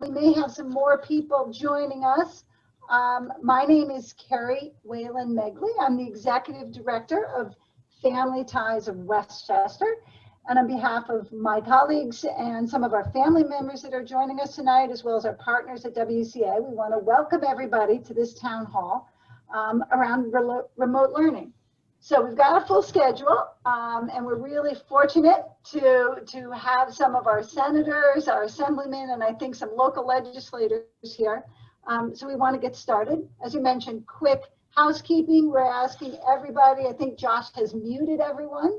we may have some more people joining us. Um, my name is Carrie Whalen Megley. I'm the Executive Director of Family Ties of Westchester. And on behalf of my colleagues and some of our family members that are joining us tonight, as well as our partners at WCA, we want to welcome everybody to this town hall um, around remote learning. So we've got a full schedule um, and we're really fortunate to, to have some of our senators, our assemblymen, and I think some local legislators here. Um, so we want to get started. As you mentioned, quick housekeeping. We're asking everybody, I think Josh has muted everyone.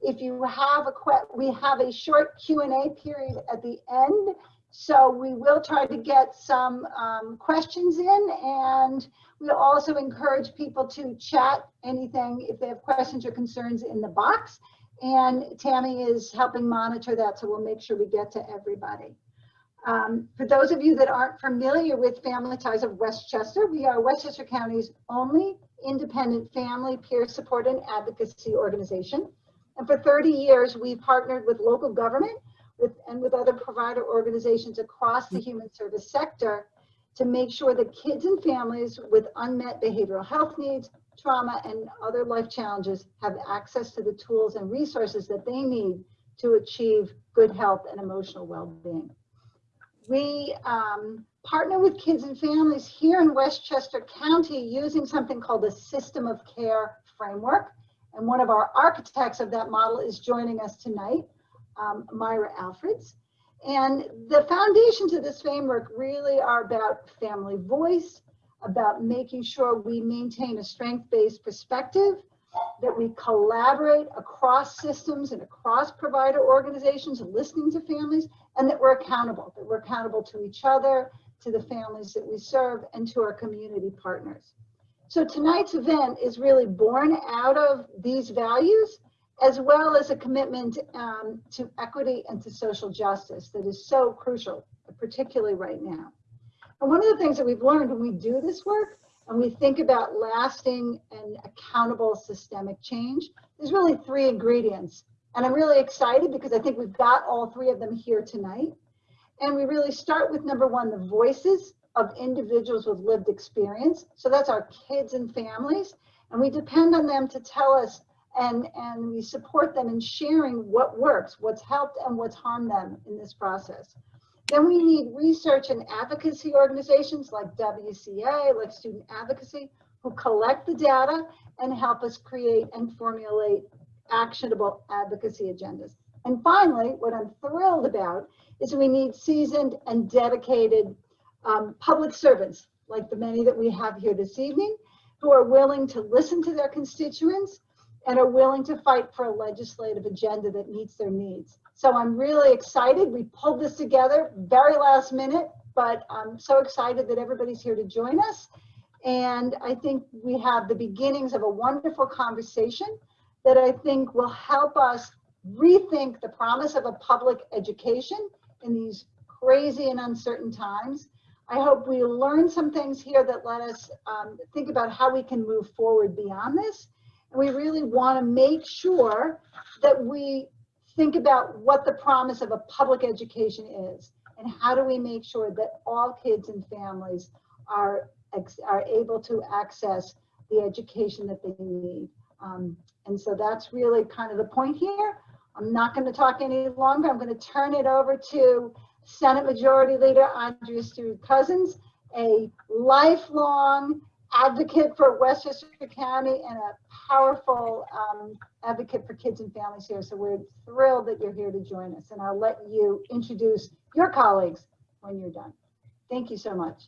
If you have a we have a short Q&A period at the end. So we will try to get some um, questions in and we also encourage people to chat anything if they have questions or concerns in the box. And Tammy is helping monitor that, so we'll make sure we get to everybody. Um, for those of you that aren't familiar with Family Ties of Westchester, we are Westchester County's only independent family peer support and advocacy organization. And for 30 years, we've partnered with local government with, and with other provider organizations across the human service sector to make sure that kids and families with unmet behavioral health needs, trauma, and other life challenges have access to the tools and resources that they need to achieve good health and emotional well-being. We um, partner with kids and families here in Westchester County using something called the System of Care Framework. And one of our architects of that model is joining us tonight um, Myra Alfreds. And the foundations of this framework really are about family voice, about making sure we maintain a strength-based perspective, that we collaborate across systems and across provider organizations, listening to families, and that we're accountable, that we're accountable to each other, to the families that we serve, and to our community partners. So tonight's event is really born out of these values as well as a commitment um, to equity and to social justice that is so crucial, particularly right now. And one of the things that we've learned when we do this work and we think about lasting and accountable systemic change, there's really three ingredients. And I'm really excited because I think we've got all three of them here tonight. And we really start with number one, the voices of individuals with lived experience. So that's our kids and families. And we depend on them to tell us and, and we support them in sharing what works, what's helped and what's harmed them in this process. Then we need research and advocacy organizations like WCA, like Student Advocacy, who collect the data and help us create and formulate actionable advocacy agendas. And finally, what I'm thrilled about is we need seasoned and dedicated um, public servants, like the many that we have here this evening, who are willing to listen to their constituents and are willing to fight for a legislative agenda that meets their needs. So I'm really excited. We pulled this together very last minute, but I'm so excited that everybody's here to join us. And I think we have the beginnings of a wonderful conversation that I think will help us rethink the promise of a public education in these crazy and uncertain times. I hope we learn some things here that let us um, think about how we can move forward beyond this we really want to make sure that we think about what the promise of a public education is and how do we make sure that all kids and families are, are able to access the education that they need. Um, and so that's really kind of the point here. I'm not going to talk any longer. I'm going to turn it over to Senate Majority Leader Andrea Stewart Cousins, a lifelong advocate for Westchester County and a powerful um, advocate for kids and families here. So we're thrilled that you're here to join us. And I'll let you introduce your colleagues when you're done. Thank you so much.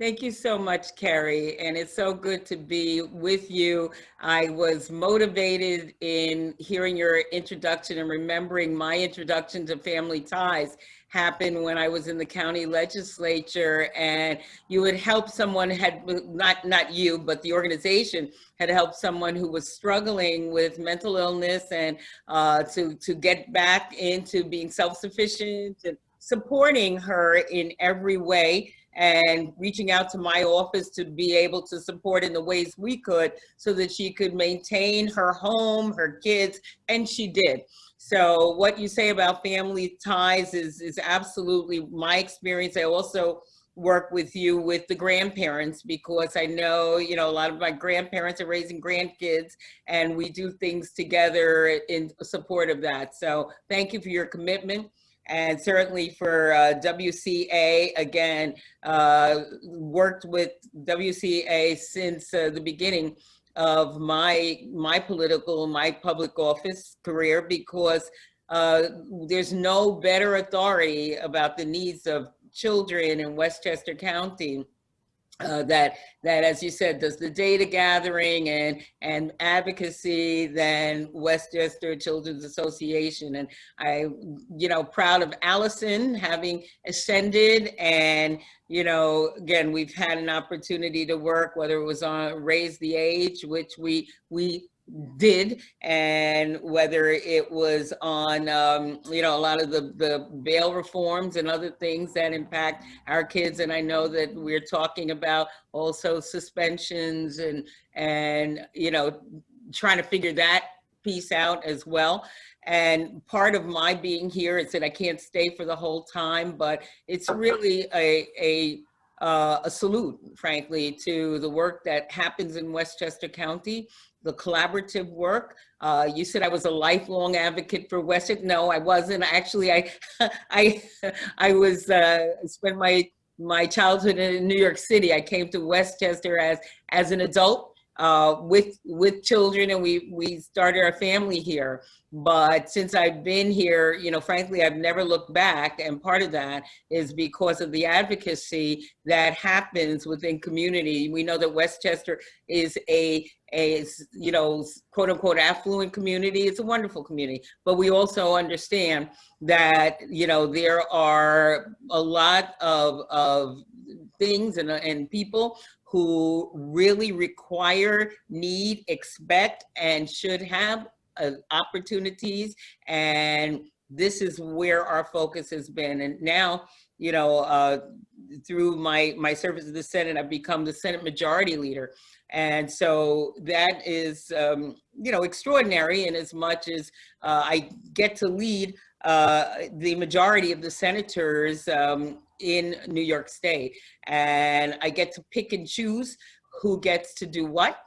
Thank you so much, Carrie. And it's so good to be with you. I was motivated in hearing your introduction and remembering my introduction to family ties happened when I was in the county legislature and you would help someone had not not you but the organization had helped someone who was struggling with mental illness and uh, to to get back into being self-sufficient and supporting her in every way and reaching out to my office to be able to support in the ways we could so that she could maintain her home, her kids, and she did. So what you say about family ties is, is absolutely my experience. I also work with you with the grandparents because I know, you know, a lot of my grandparents are raising grandkids and we do things together in support of that. So thank you for your commitment and certainly for uh, WCA, again, uh, worked with WCA since uh, the beginning of my, my political, my public office career because uh, there's no better authority about the needs of children in Westchester County uh, that that as you said does the data gathering and and advocacy than Westchester Children's Association. And I you know proud of Allison having ascended and you know again we've had an opportunity to work whether it was on raise the age which we we did and whether it was on um, you know a lot of the the bail reforms and other things that impact our kids and i know that we're talking about also suspensions and and you know trying to figure that piece out as well. And part of my being here is that i can't stay for the whole time but it's really a a uh, a salute, frankly, to the work that happens in Westchester County the collaborative work. Uh, you said I was a lifelong advocate for Westchester. No, I wasn't. Actually, I, I, I was uh, spent my my childhood in New York City. I came to Westchester as as an adult uh, with with children, and we we started our family here. But since I've been here, you know, frankly, I've never looked back. And part of that is because of the advocacy that happens within community. We know that Westchester is a, a you know, quote unquote, affluent community. It's a wonderful community. But we also understand that, you know, there are a lot of, of things and, and people who really require, need, expect, and should have uh, opportunities. And this is where our focus has been. And now, you know, uh, through my, my service in the Senate, I've become the Senate Majority Leader. And so that is, um, you know, extraordinary in as much as uh, I get to lead uh, the majority of the senators um, in New York State. And I get to pick and choose who gets to do what.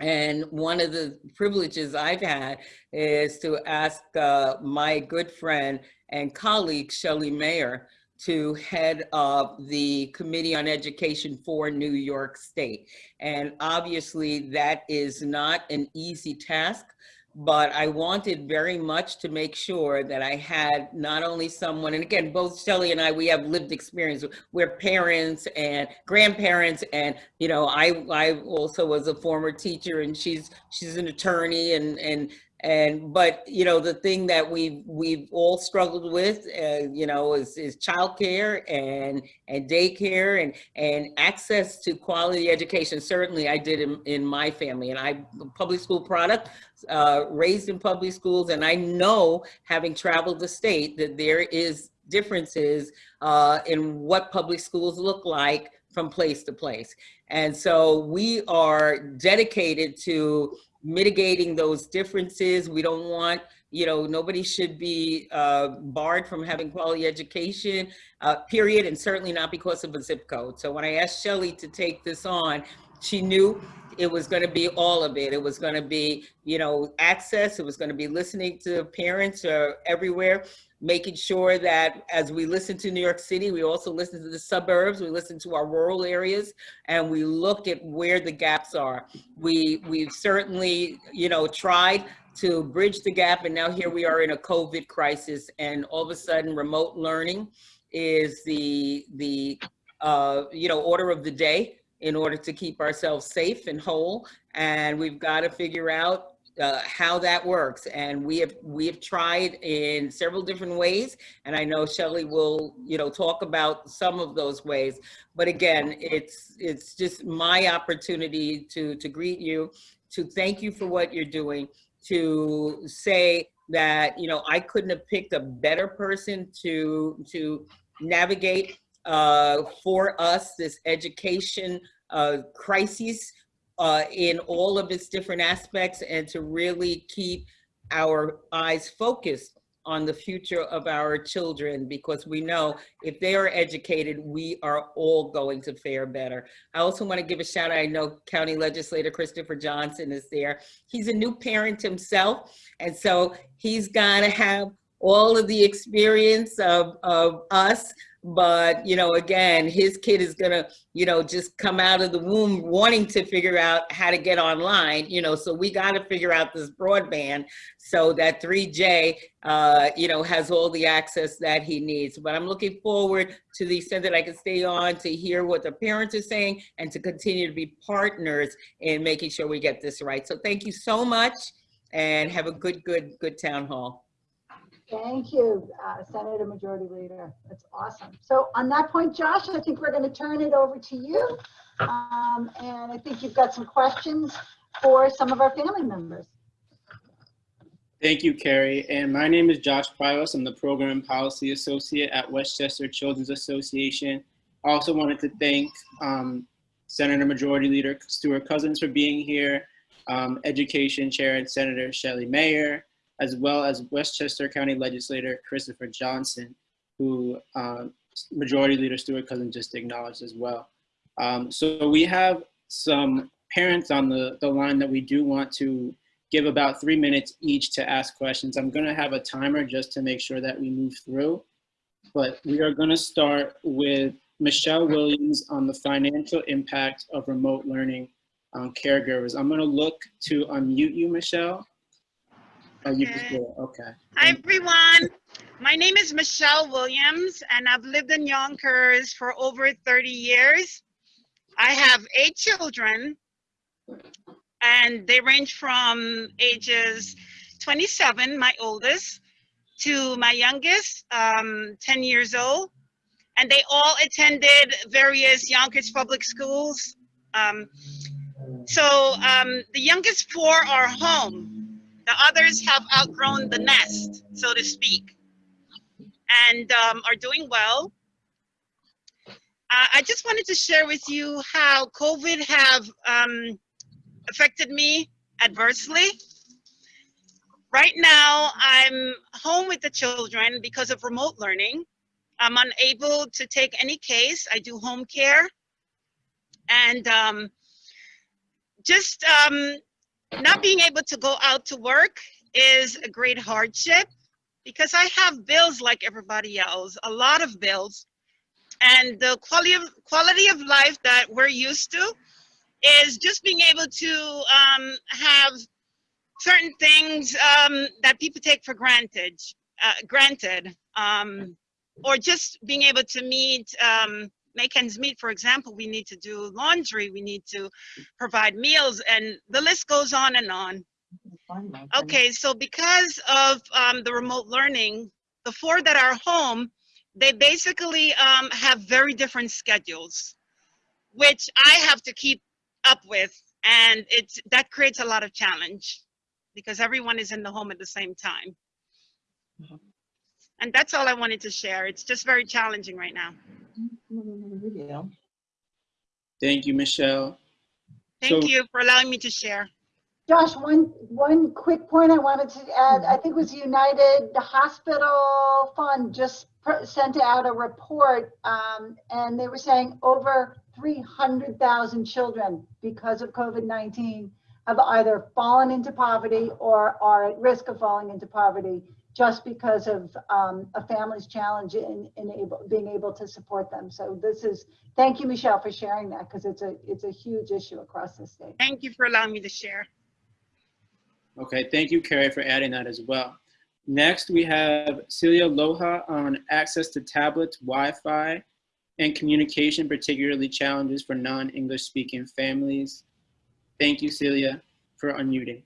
And one of the privileges I've had is to ask uh, my good friend and colleague, Shelley Mayer, to head up the Committee on Education for New York State. And obviously that is not an easy task but I wanted very much to make sure that I had not only someone, and again, both Shelley and I, we have lived experience. We're parents and grandparents, and you know, I I also was a former teacher, and she's she's an attorney, and and and but you know the thing that we've we've all struggled with uh, you know is, is childcare and and daycare and and access to quality education. Certainly i did in, in my family and i public school product uh, raised in public schools and i know having traveled the state that there is differences uh, in what public schools look like from place to place. And so we are dedicated to mitigating those differences. We don't want, you know, nobody should be uh, barred from having quality education, uh, period, and certainly not because of a zip code. So when I asked Shelley to take this on, she knew it was going to be all of it. It was going to be, you know, access. It was going to be listening to parents uh, everywhere making sure that as we listen to New York City, we also listen to the suburbs, we listen to our rural areas, and we look at where the gaps are. We, we've certainly, you know, tried to bridge the gap, and now here we are in a COVID crisis, and all of a sudden remote learning is the, the uh, you know, order of the day in order to keep ourselves safe and whole. And we've got to figure out uh, how that works. And we have we have tried in several different ways. And I know Shelley will, you know, talk about some of those ways. But again, it's it's just my opportunity to to greet you, to thank you for what you're doing, to say that, you know, I couldn't have picked a better person to to navigate uh, for us this education uh, crisis uh, in all of its different aspects and to really keep our eyes focused on the future of our children because we know if they are educated, we are all going to fare better. I also want to give a shout out. I know County Legislator Christopher Johnson is there. He's a new parent himself. And so he's got to have all of the experience of, of us but you know again his kid is gonna you know just come out of the womb wanting to figure out how to get online you know so we got to figure out this broadband so that 3j uh you know has all the access that he needs. But i'm looking forward to the extent that i can stay on to hear what the parents are saying and to continue to be partners in making sure we get this right. So thank you so much and have a good good good town hall Thank you, uh, Senator Majority Leader. That's awesome. So on that point, Josh, I think we're going to turn it over to you. Um, and I think you've got some questions for some of our family members. Thank you, Carrie. And my name is Josh Prios. I'm the Program Policy Associate at Westchester Children's Association. I also wanted to thank um, Senator Majority Leader Stewart Cousins for being here, um, Education Chair and Senator Shelley Mayer, as well as Westchester County Legislator Christopher Johnson, who uh, Majority Leader Stewart Cousins just acknowledged as well. Um, so we have some parents on the, the line that we do want to give about three minutes each to ask questions. I'm gonna have a timer just to make sure that we move through. But we are gonna start with Michelle Williams on the financial impact of remote learning on caregivers. I'm gonna look to unmute you, Michelle. Oh, you just Okay. did it. Okay. Hi, everyone. My name is Michelle Williams, and I've lived in Yonkers for over 30 years. I have eight children, and they range from ages 27, my oldest, to my youngest, um, 10 years old. And they all attended various Yonkers public schools. Um, so um, the youngest four are home the others have outgrown the nest, so to speak, and um, are doing well. Uh, I just wanted to share with you how COVID have um, affected me adversely. Right now, I'm home with the children because of remote learning. I'm unable to take any case. I do home care. And um, just um, not being able to go out to work is a great hardship because I have bills like everybody else, a lot of bills. And the quality of quality of life that we're used to is just being able to um, have certain things um, that people take for granted, uh, granted, um, or just being able to meet, um, make ends meet. For example, we need to do laundry, we need to provide meals, and the list goes on and on. Okay, so because of um, the remote learning, the four that are home, they basically um, have very different schedules, which I have to keep up with, and it's that creates a lot of challenge because everyone is in the home at the same time. And that's all I wanted to share. It's just very challenging right now. Thank you, Michelle. Thank So- you for allowing me to share. Josh, one, one quick point I wanted to add, I think it was United Hospital Fund just sent out a report, um, and they were saying over 300,000 children because of COVID-19 have either fallen into poverty or are at risk of falling into poverty just because of um, a family's challenge in, in able, being able to support them. So this is, thank you, Michelle, for sharing that because it's a, it's a huge issue across the state. Thank you for allowing me to share. Okay, thank you, Carrie, for adding that as well. Next, we have Celia Loja on access to tablets, Wi-Fi, and communication, particularly challenges for non-English speaking families. Thank you, Celia, for unmuting.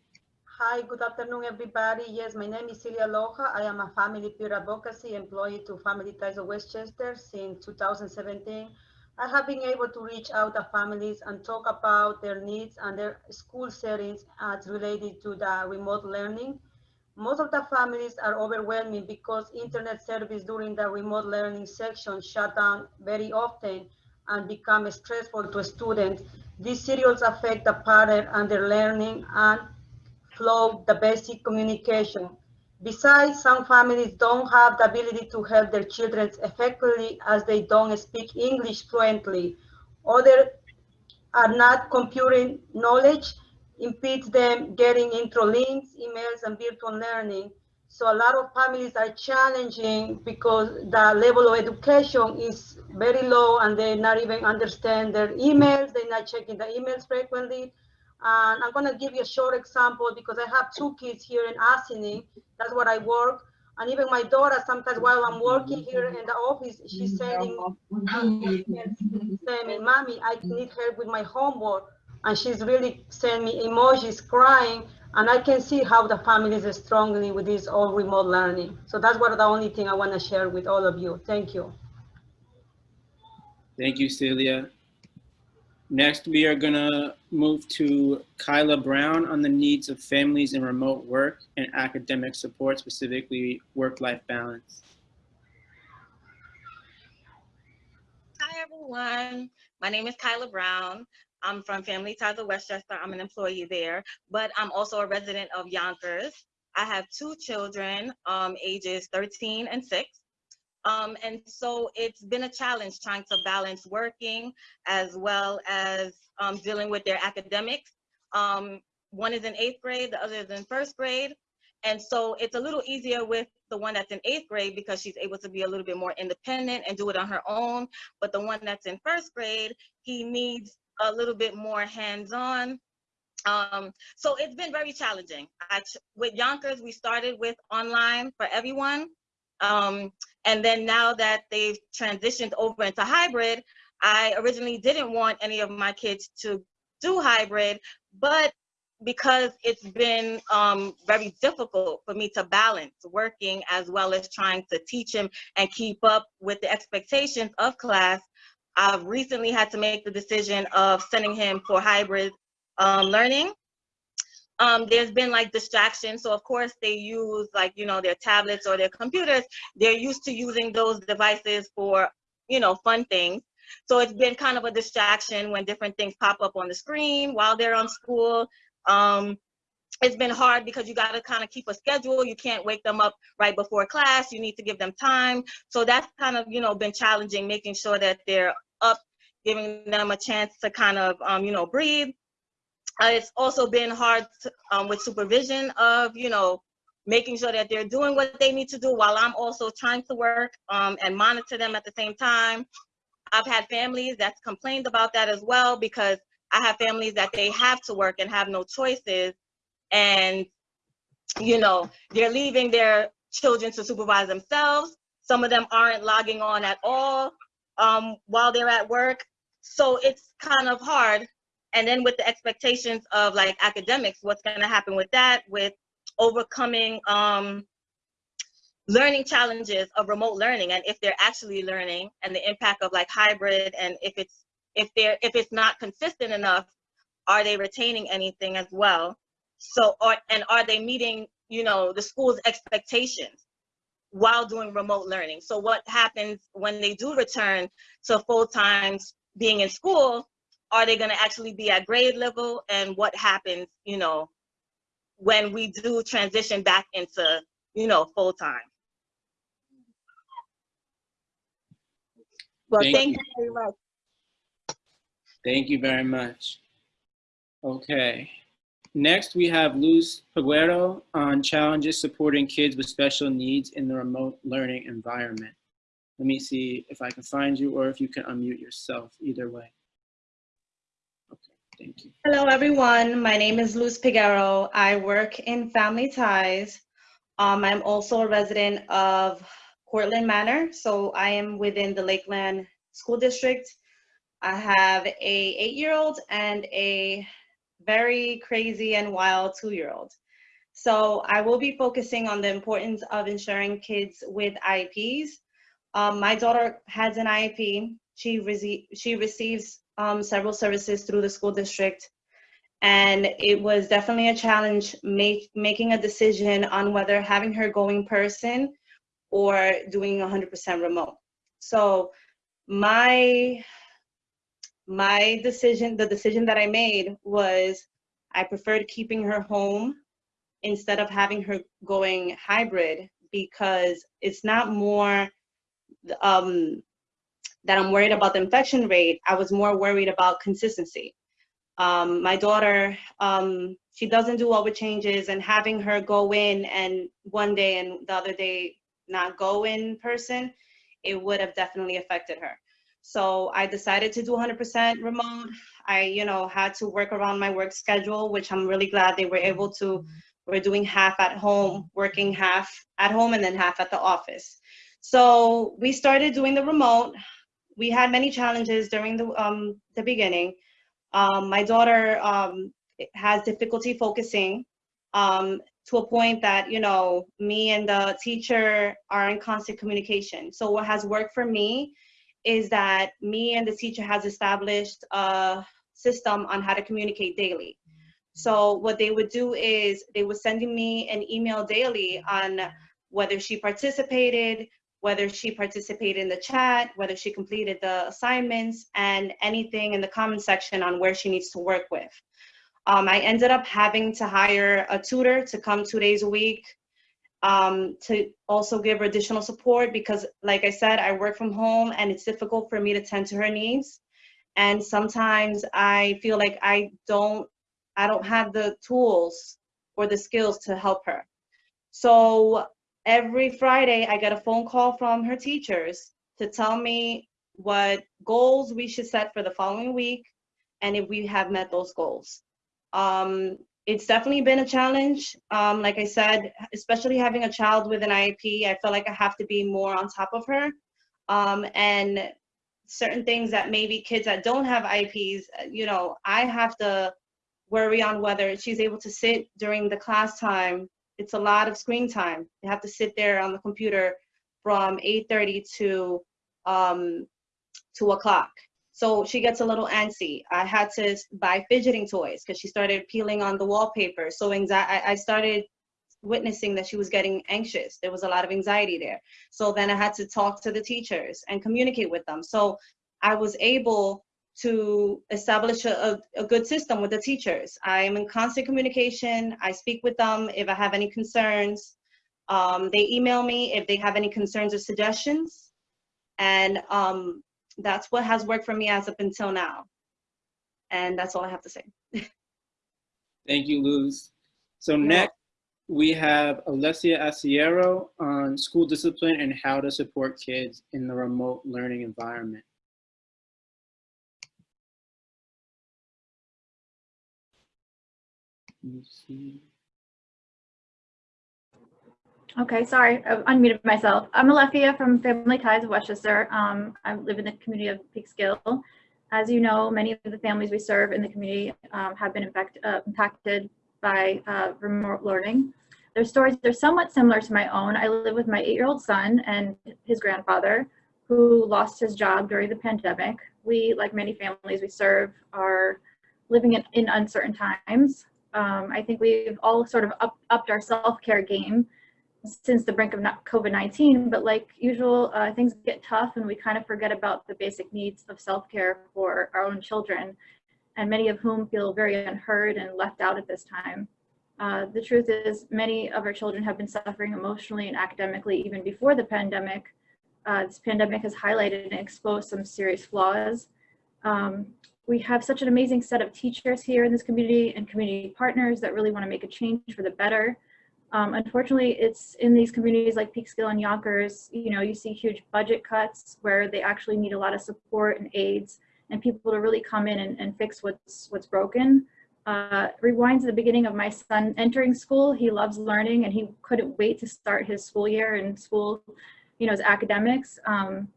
Hi, good afternoon, everybody. Yes, my name is Celia Loja. I am a family peer advocacy employee to Family Ties of Westchester since 2017. I have been able to reach out to families and talk about their needs and their school settings as related to the remote learning. Most of the families are overwhelming because internet service during the remote learning section shut down very often and become stressful to students. These serials affect the pattern and their learning and flow the basic communication. Besides, some families don't have the ability to help their children effectively as they don't speak English fluently. Others are not computing knowledge impedes them getting intro links, emails, and virtual learning. So a lot of families are challenging because the level of education is very low and they not even understand their emails. They're not checking the emails frequently. And I'm gonna give you a short example because I have two kids here in Ossining. That's where I work. And even my daughter, sometimes while I'm working here in the office, she's sending saying, mommy, I need help with my homework. And she's really sending me emojis crying. And I can see how the families are struggling with this all remote learning. So that's what the only thing I want to share with all of you. Thank you. Thank you, Celia. Next, we are gonna move to Kyla Brown on the needs of families in remote work and academic support, specifically work-life balance. Hi, everyone. My name is Kyla Brown. I'm from Family Ties of Westchester. I'm an employee there, but I'm also a resident of Yonkers. I have two children, um, ages 13 and 6. Um, and so it's been a challenge trying to balance working as well as um, dealing with their academics. Um, one is in eighth grade, the other is in first grade. And so it's a little easier with the one that's in eighth grade because she's able to be a little bit more independent and do it on her own. But the one that's in first grade, he needs a little bit more hands-on. Um, so it's been very challenging. I, with Yonkers, we started with online for everyone. Um, and then now that they've transitioned over into hybrid, I originally didn't want any of my kids to do hybrid, but because it's been um, very difficult for me to balance working as well as trying to teach him and keep up with the expectations of class, I've recently had to make the decision of sending him for hybrid um, learning. Um, there's been like distractions. So of course they use like, you know, their tablets or their computers. They're used to using those devices for, you know, fun things. So it's been kind of a distraction when different things pop up on the screen while they're on school. Um, it's been hard because you got to kind of keep a schedule. You can't wake them up right before class. You need to give them time. So that's kind of, you know, been challenging, making sure that they're up, giving them a chance to kind of, um, you know, breathe. Uh, it's also been hard to, um, with supervision of, you know, making sure that they're doing what they need to do while I'm also trying to work um, and monitor them at the same time. I've had families that's complained about that as well because I have families that they have to work and have no choices. And you know they're leaving their children to supervise themselves. Some of them aren't logging on at all um, while they're at work. So it's kind of hard and then with the expectations of like academics what's going to happen with that with overcoming um, learning challenges of remote learning and if they're actually learning and the impact of like hybrid and if it's if they're if it's not consistent enough are they retaining anything as well so, are, and are they meeting, you know, the school's expectations while doing remote learning? So what happens when they do return to full-time being in school? Are they gonna actually be at grade level? And what happens, you know, when we do transition back into, you know, full-time? Well, Thank thank you. you very much. Thank you very much. Okay. Next, we have Luz Peguero on challenges supporting kids with special needs in the remote learning environment. Let me see if I can find you or if you can unmute yourself, either way. Thank you. Hello, everyone. My name is Luz Peguero. I work in Family Ties. Um, I'm also a resident of Cortlandt Manor, so I am within the Lakeland School District. I have a eight-year-old and a very crazy and wild two-year-old. So I will be focusing on the importance of ensuring kids with IEPs. Um, my daughter has an IEP. She, she receives um, several services through the school district. And it was definitely a challenge make, making a decision on whether having her go in person or doing 100% remote. So my my decision, the decision that I made was I preferred keeping her home instead of having her going hybrid because it's not more um, that I'm worried about the infection rate. I was more worried about consistency. Um, my daughter, um, she doesn't do well with changes and having her go in and one day and the other day not go in person, it would have definitely affected her. So I decided to do 100% remote. I, you know, had to work around my work schedule, which I'm really glad they were able to. We're doing half at home, working half at home and then half at the office. So we started doing the remote. We had many challenges during the, um, the beginning. Um, my daughter um, has difficulty focusing um, to a point that, you know, me and the teacher are in constant communication. So what has worked for me is that me and the teacher has established a system on how to communicate daily. So what they would do is they were sending me an email daily on whether she participated, whether she participated in the chat, whether she completed the assignments, and anything in the comment section on where she needs to work with. Um, I ended up having to hire a tutor to come two days a week um, to also give her additional support because, like I said, I work from home and it's difficult for me to tend to her needs. And sometimes I feel like I don't, I don't have the tools or the skills to help her. So every Friday, I get a phone call from her teachers to tell me what goals we should set for the following week and if we have met those goals. Um, it's definitely been a challenge. Um, like I said, especially having a child with an IEP, I feel like I have to be more on top of her. Um, and certain things that maybe kids that don't have IEPs, you know, I have to worry on whether she's able to sit during the class time. It's a lot of screen time. You have to sit there on the computer from 8.30 to um, 2 o'clock. So she gets a little antsy. I had to buy fidgeting toys because she started peeling on the wallpaper. So anxiety, I started witnessing that she was getting anxious. There was a lot of anxiety there. So then I had to talk to the teachers and communicate with them. So I was able to establish a, a, good system with the teachers. I'm in constant communication. I speak with them if I have any concerns. Um, they email me if they have any concerns or suggestions. And um, that's what has worked for me as up until now. And that's all I have to say. Thank you, Luz. So next, we have Alessia Asiero on school discipline and how to support kids in the remote learning environment. Okay, sorry, I unmuted myself. I'm Alethea from Family Ties of Westchester. Um, I live in the community of Peekskill. As you know, many of the families we serve in the community um, have been infect, uh, impacted by uh, remote learning. Their stories are somewhat similar to my own. I live with my eight-year-old son and his grandfather who lost his job during the pandemic. We, like many families we serve, are living in, in uncertain times. Um, I think we've all sort of up, upped our self-care game since the brink of COVID-19, but like usual, uh, things get tough and we kind of forget about the basic needs of self-care for our own children, and many of whom feel very unheard and left out at this time. Uh, the truth is many of our children have been suffering emotionally and academically even before the pandemic. Uh, this pandemic has highlighted and exposed some serious flaws. Um, we have such an amazing set of teachers here in this community and community partners that really want to make a change for the better. Um, unfortunately, it's in these communities like Peekskill and Yonkers, you know, you see huge budget cuts where they actually need a lot of support and aids and people to really come in and, and fix what's what's broken. Uh, rewinds the beginning of my son entering school. He loves learning and he couldn't wait to start his school year and school, you know, his academics. Um,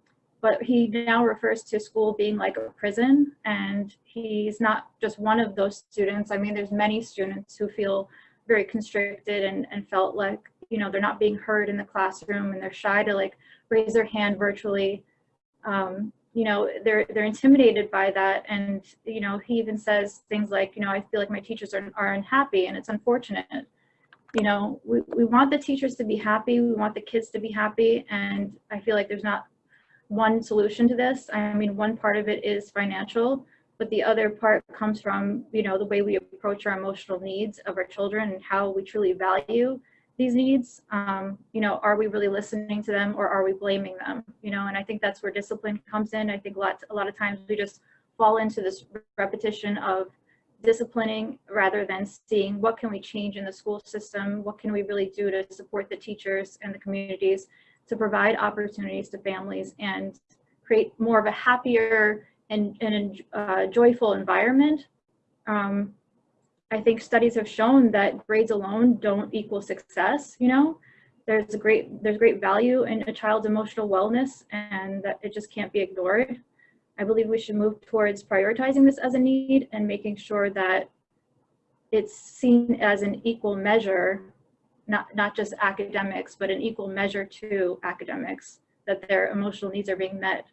but he now refers to school being like a prison and he's not just one of those students. I mean, there's many students who feel very constricted and, and felt like, you know, they're not being heard in the classroom and they're shy to like raise their hand virtually. Um, you know, they're, they're intimidated by that. And, you know, he even says things like, you know, I feel like my teachers are, are unhappy and it's unfortunate. You know, we, we want the teachers to be happy. We want the kids to be happy. And I feel like there's not one solution to this. I mean, one part of it is financial, but the other part comes from, you know, the way we approach our emotional needs of our children and how we truly value these needs. Um, you know, are we really listening to them or are we blaming them? You know, and I think that's where discipline comes in. I think a lot, a lot of times we just fall into this repetition of disciplining rather than seeing what can we change in the school system, what can we really do to support the teachers and the communities to provide opportunities to families and create more of a happier and, and uh, joyful environment. Um, I think studies have shown that grades alone don't equal success, you know? There's a great, there's great value in a child's emotional wellness and that it just can't be ignored. I believe we should move towards prioritizing this as a need and making sure that it's seen as an equal measure, not, not just academics, but an equal measure to academics, that their emotional needs are being met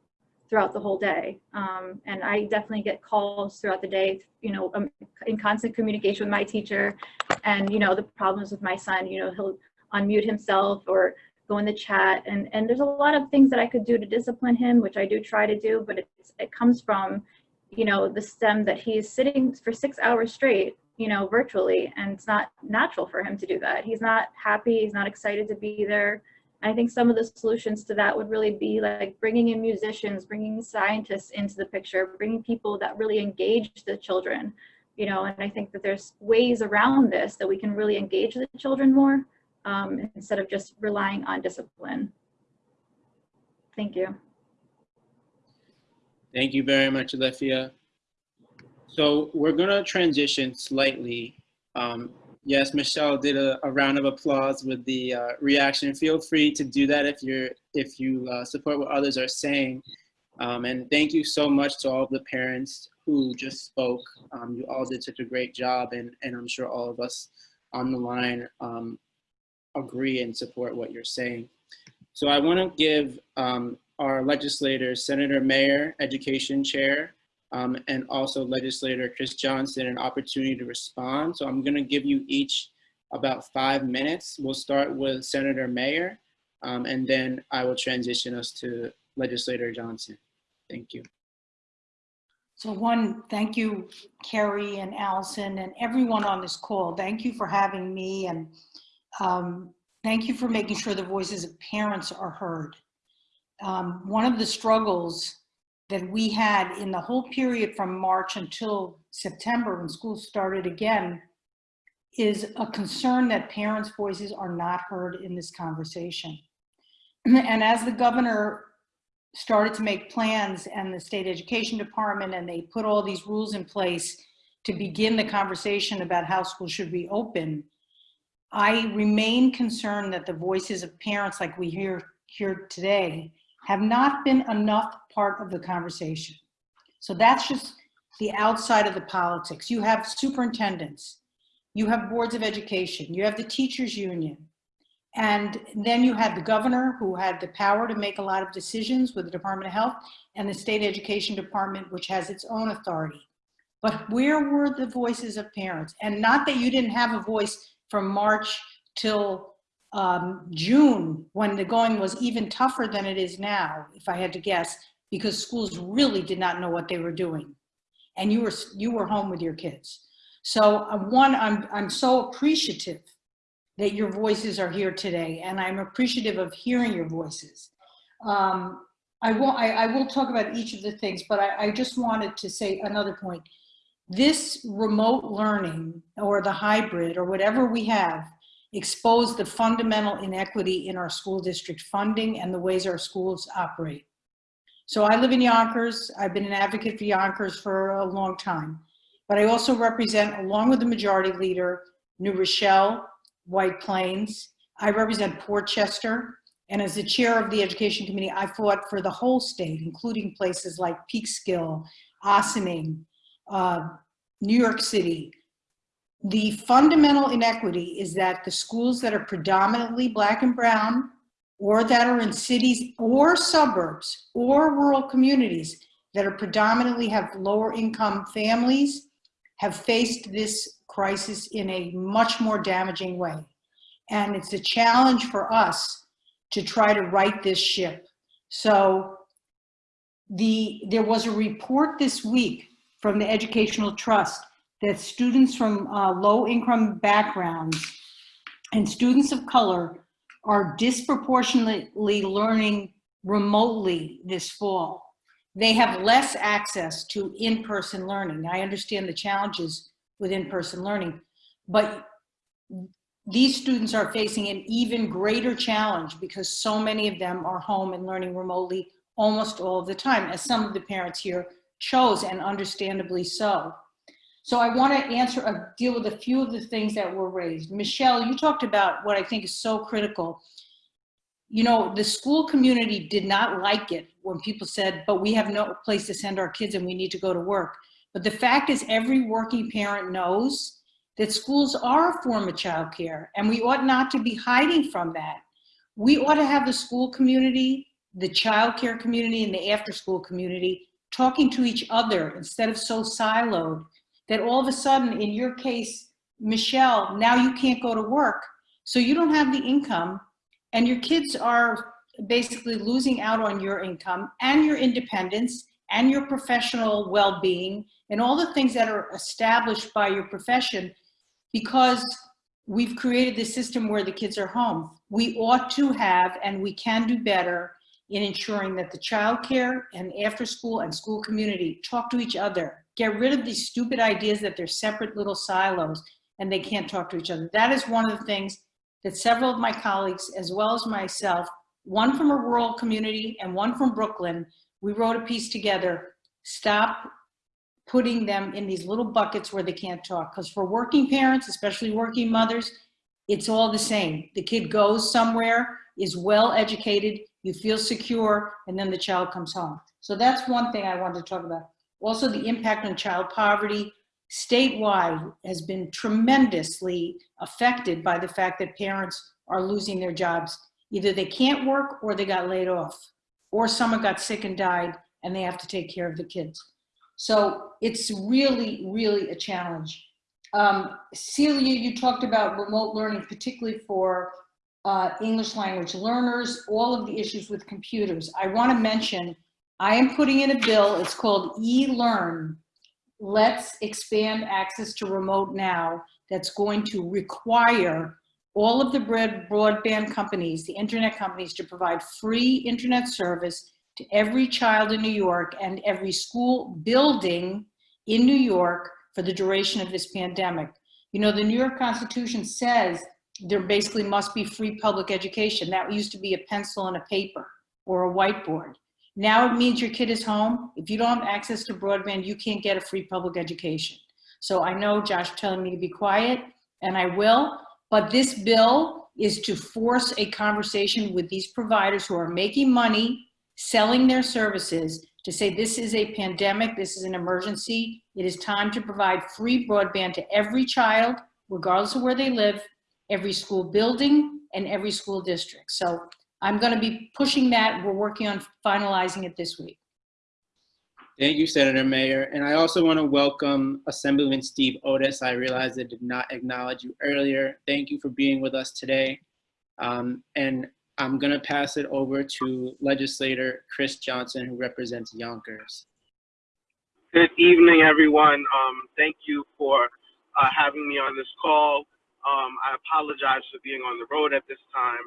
throughout the whole day. Um, and I definitely get calls throughout the day, you know, um, in constant communication with my teacher and, you know, the problems with my son, you know, he'll unmute himself or go in the chat. And, and there's a lot of things that I could do to discipline him, which I do try to do, but it comes from, you know, the stem that he's sitting for six hours straight, you know, virtually, and it's not natural for him to do that. He's not happy, he's not excited to be there. I think some of the solutions to that would really be like bringing in musicians, bringing scientists into the picture, bringing people that really engage the children, you know, and I think that there's ways around this that we can really engage the children more um, instead of just relying on discipline. Thank you. Thank you very much, Alethea. So we're gonna transition slightly. Um, yes, Michelle did a, a, round of applause with the uh, reaction. Feel free to do that if you're if you uh, support what others are saying. Um, and thank you so much to all of the parents who just spoke. Um, you all did such a great job, and and I'm sure all of us on the line um, agree and support what you're saying. So I want to give um, our legislators, Senator Mayer, Education Chair, um, and also legislator Chris Johnson an opportunity to respond. So I'm gonna give you each about five minutes. We'll start with Senator Mayer, um, and then I will transition us to legislator Johnson. Thank you. So one, thank you, Carrie and Allison and everyone on this call. Thank you for having me and um, thank you for making sure the voices of parents are heard. Um, one of the struggles that we had in the whole period from March until September when school started again is a concern that parents' voices are not heard in this conversation. And as the governor started to make plans and the state education department and they put all these rules in place to begin the conversation about how schools should reopen, I remain concerned that the voices of parents like we hear here today have not been enough part of the conversation. So that's just the outside of the politics. You have superintendents, you have boards of education, you have the teachers union, and then you had the governor who had the power to make a lot of decisions with the Department of Health and the state education department, which has its own authority. But where were the voices of parents? And not that you didn't have a voice from March till um, June, when the going was even tougher than it is now, if I had to guess, because schools really did not know what they were doing. And you were, you were home with your kids. So uh, one, I'm, I'm so appreciative that your voices are here today, and I'm appreciative of hearing your voices. Um, I, will, I, I, will talk about each of the things, but I, I just wanted to say another point. This remote learning or the hybrid or whatever we have expose the fundamental inequity in our school district funding and the ways our schools operate. So I live in Yonkers. I've been an advocate for Yonkers for a long time, but I also represent, along with the majority leader, New Rochelle, White Plains. I represent Portchester, and as the chair of the education committee, I fought for the whole state, including places like Peekskill, Ossining, uh, New York City, the fundamental inequity is that the schools that are predominantly black and brown or that are in cities or suburbs or rural communities that are predominantly have lower income families have faced this crisis in a much more damaging way. And it's a challenge for us to try to right this ship. So the there was a report this week from the Educational Trust that students from uh, low-income backgrounds and students of color are disproportionately learning remotely this fall. They have less access to in-person learning. I understand the challenges with in-person learning, but these students are facing an even greater challenge because so many of them are home and learning remotely almost all of the time, as some of the parents here chose, and understandably so. So I want to answer, uh, deal with a few of the things that were raised. Michelle, you talked about what I think is so critical. You know, the school community did not like it when people said, but we have no place to send our kids and we need to go to work. But the fact is every working parent knows that schools are a form of childcare and we ought not to be hiding from that. We ought to have the school community, the childcare community and the after school community talking to each other instead of so siloed that all of a sudden in your case, Michelle, now you can't go to work. So you don't have the income and your kids are basically losing out on your income and your independence and your professional well-being and all the things that are established by your profession because we've created this system where the kids are home. We ought to have and we can do better in ensuring that the child care and after school and school community talk to each other. Get rid of these stupid ideas that they're separate little silos and they can't talk to each other. That is one of the things that several of my colleagues, as well as myself, one from a rural community and one from Brooklyn, we wrote a piece together, stop putting them in these little buckets where they can't talk. Because for working parents, especially working mothers, it's all the same. The kid goes somewhere, is well educated, you feel secure, and then the child comes home. So that's one thing I wanted to talk about. Also the impact on child poverty statewide has been tremendously affected by the fact that parents are losing their jobs. Either they can't work or they got laid off, or someone got sick and died and they have to take care of the kids. So it's really, really a challenge. Um, Celia, you talked about remote learning, particularly for uh, English language learners, all of the issues with computers. I want to mention, I am putting in a bill, it's called eLearn. Let's expand access to remote now that's going to require all of the broadband companies, the internet companies to provide free internet service to every child in New York and every school building in New York for the duration of this pandemic. You know, the New York Constitution says there basically must be free public education. That used to be a pencil and a paper or a whiteboard. Now it means your kid is home. If you don't have access to broadband, you can't get a free public education. So I know Josh telling me to be quiet and I will, but this bill is to force a conversation with these providers who are making money selling their services to say this is a pandemic, this is an emergency. It is time to provide free broadband to every child, regardless of where they live, every school building and every school district. So I'm gonna be pushing that. We're working on finalizing it this week. Thank you, Senator Mayor. And I also want to welcome Assemblyman Steve Otis. I realized I did not acknowledge you earlier. Thank you for being with us today. Um, and I'm going to pass it over to legislator Chris Johnson, who represents Yonkers. Good evening, everyone. Um, thank you for uh, having me on this call. Um, I apologize for being on the road at this time.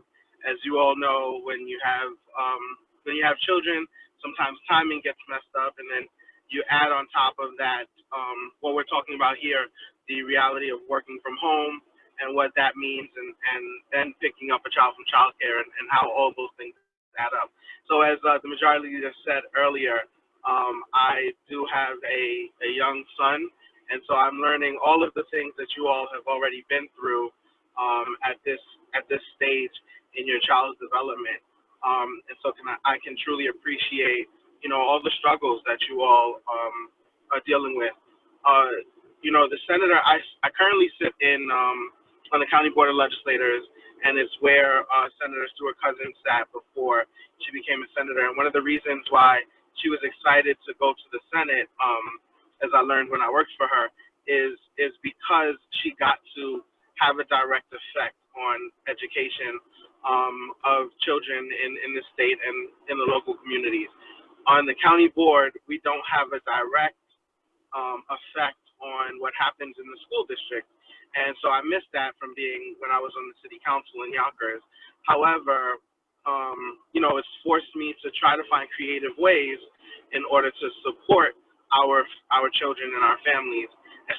As you all know, when you have um, when you have children, sometimes timing gets messed up, and then you add on top of that um, what we're talking about here, the reality of working from home and what that means and, and then picking up a child from childcare and, and how all those things add up. So as uh, the majority leader said earlier, um, I do have a, a young son, and so I'm learning all of the things that you all have already been through um, at this at this stage in your child's development. Um, and so can I, I, can truly appreciate, you know, all the struggles that you all um, are dealing with. Uh, you know, the senator, I, I currently sit in um, on the County Board of Legislators, and it's where uh, Senator Stewart Cousins sat before she became a senator. And one of the reasons why she was excited to go to the Senate, um, as I learned when I worked for her, is is because she got to have a direct effect on education um, of children in, in the state and in the local communities. On the county board, we don't have a direct um, effect on what happens in the school district. And so I missed that from being when I was on the city council in Yonkers. However, um, you know, it's forced me to try to find creative ways in order to support our our children and our families,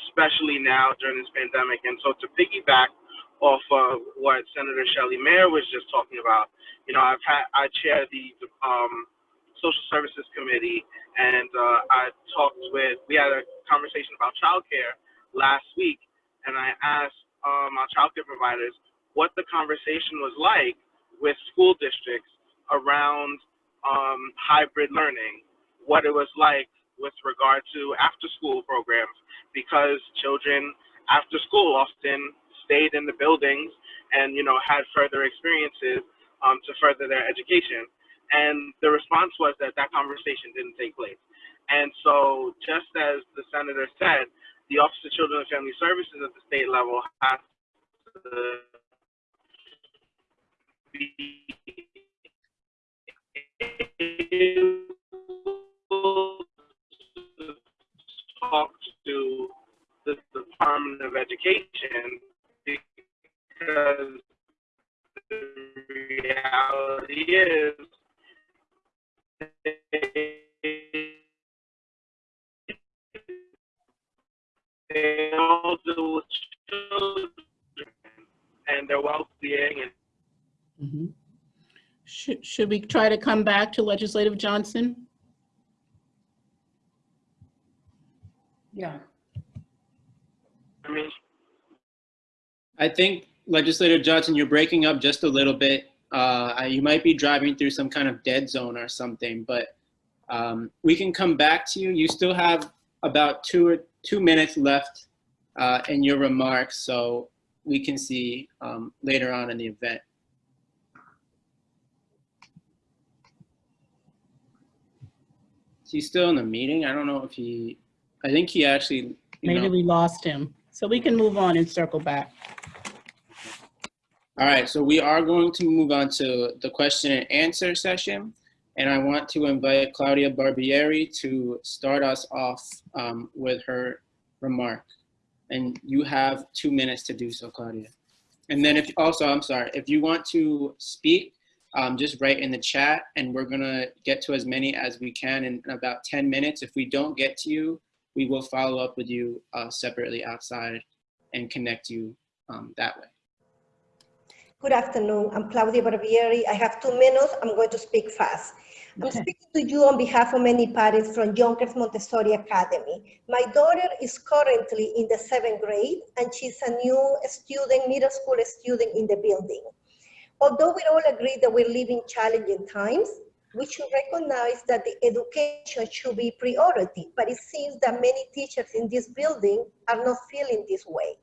especially now during this pandemic. And so to piggyback off of what Senator Shelley Mayer was just talking about, you know, I've had I chair the um, social services committee, and uh, I talked with we had a conversation about childcare last week, and I asked um, our childcare providers what the conversation was like with school districts around um, hybrid learning, what it was like with regard to after school programs, because children after school often stayed in the buildings and you know had further experiences um, to further their education. And the response was that that conversation didn't take place. And so, just as the senator said, the Office of Children and Family Services at the state level has to be talk to the Department of Education because the reality is they all deal with children and their well-being and Mhm. Should, should we try to come back to Legislative Johnson? Yeah. I mean, I think Legislator Johnson, you're breaking up just a little bit. Uh, you might be driving through some kind of dead zone or something, but um, we can come back to you. You still have about two or two minutes left uh, in your remarks, so we can see um, later on in the event. Is he still in the meeting? I don't know if he, I think he actually, Maybe know, we lost him. So we can move on and circle back. All right, so we are going to move on to the question and answer session. And I want to invite Claudia Barbieri to start us off um, with her remark. And you have two minutes to do so, Claudia. And then if, also, I'm sorry, if you want to speak, um, just write in the chat and we're gonna get to as many as we can in about 10 minutes. If we don't get to you, we will follow up with you uh, separately outside and connect you um, that way. Good afternoon. I'm Claudia Barbieri. I have two minutes. I'm going to speak fast. I'm speaking to you on behalf of many parents from Yonkers Montessori Academy. My daughter is currently in the seventh grade and she's a new student, middle school student in the building. Although we all agree that we're living challenging times, we should recognize that the education should be priority, but it seems that many teachers in this building are not feeling this way.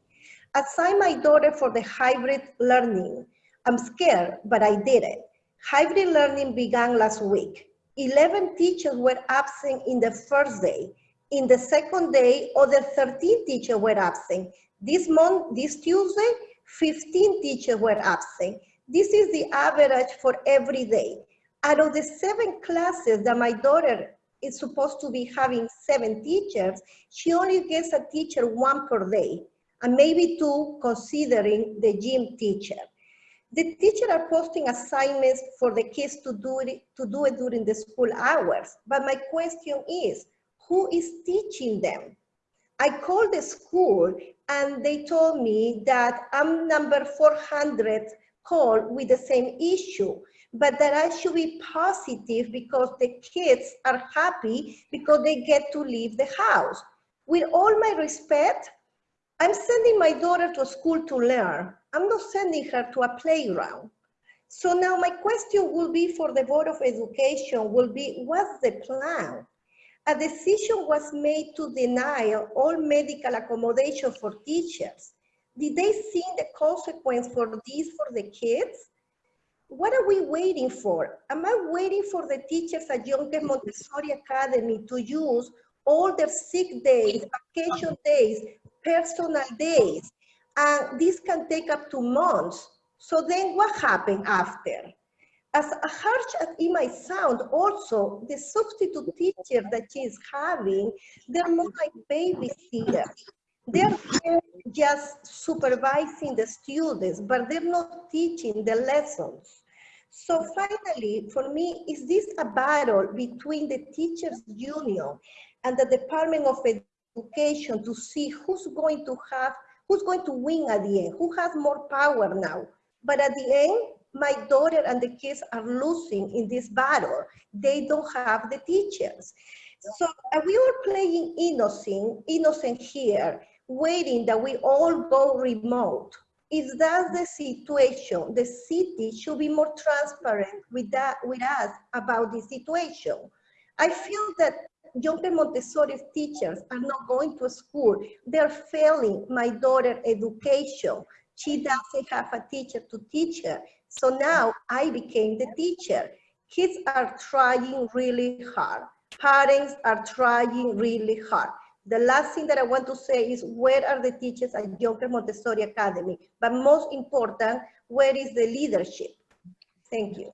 Assign my daughter for the hybrid learning. I'm scared, but I did it. Hybrid learning began last week. 11 teachers were absent in the first day. In the second day, other 13 teachers were absent. This month, this Tuesday, 15 teachers were absent. This is the average for every day. Out of the seven classes that my daughter is supposed to be having seven teachers, she only gets a teacher one per day, and maybe two considering the gym teacher. The teacher are posting assignments for the kids to do it, to do it during the school hours. But my question is, who is teaching them? I called the school and they told me that I'm number 400 call with the same issue, but that I should be positive because the kids are happy because they get to leave the house. With all my respect, I'm sending my daughter to school to learn. I'm not sending her to a playground. So now my question will be for the Board of Education will be, what's the plan? A decision was made to deny all medical accommodation for teachers. Did they see the consequence for this for the kids? What are we waiting for? Am I waiting for the teachers at Yonkers Montessori Academy to use all their sick days, vacation days, personal days? And this can take up to months. So then what happened after? as harsh as it might sound, also the substitute teacher that she is having, they're more like babysitters. They're just supervising the students, but they're not teaching the lessons. So finally, for me, is this a battle between the teachers union and the Department of Education to see who's going to have, who's going to win at the end, who has more power now? But at the end, my daughter and the kids are losing in this battle. They don't have the teachers. So we were playing innocent, innocent here, waiting that we all go remote. If that's the situation, the city should be more transparent with that with us about the situation. I feel that Yonker Montessori teachers are not going to school. They're failing my daughter education. She doesn't have a teacher to teach her. So now I became the teacher. Kids are trying really hard. Parents are trying really hard. The last thing that I want to say is where are the teachers at Yonker Montessori Academy? But most important, where is the leadership? Thank you.